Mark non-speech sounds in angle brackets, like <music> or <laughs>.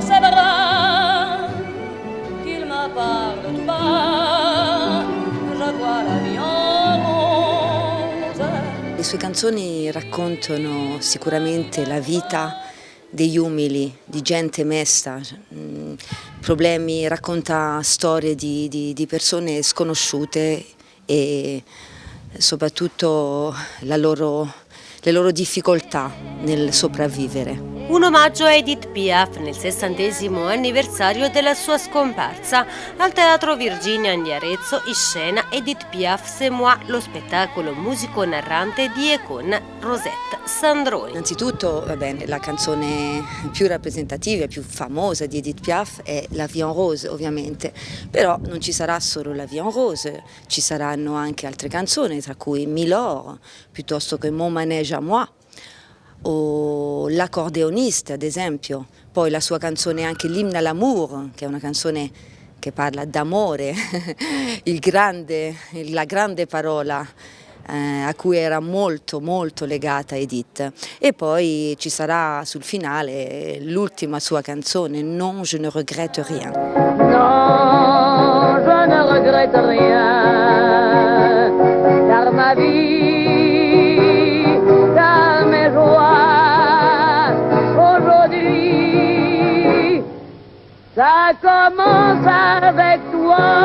dans qu'il me parle tout bas, je vois la vie en rose. Le sue canzoni raccontano sicuramente la vita degli umili, di gente mesta, mm, problemi, racconta storie di, di, di persone sconosciute e soprattutto loro, le loro difficoltà nel sopravvivere. Un omaggio a Edith Piaf nel sessantesimo anniversario della sua scomparsa. Al Teatro Virginia di Arezzo in scena Edith Piaf C'est moi, lo spettacolo musico-narrante di e con Rosette Sandroni. Innanzitutto bene, la canzone più rappresentativa e più famosa di Edith Piaf è La Vie en Rose ovviamente, però non ci sarà solo La Vie en Rose, ci saranno anche altre canzoni tra cui Milor piuttosto che Mon Manège à moi o l'accordeonista ad esempio, poi la sua canzone anche l'Imna l'amour, che è una canzone che parla d'amore, <laughs> la grande parola eh, a cui era molto molto legata Edith. E poi ci sarà sul finale l'ultima sua canzone Non je ne regrette rien. Non je ne regrette rien Ça commence avec toi.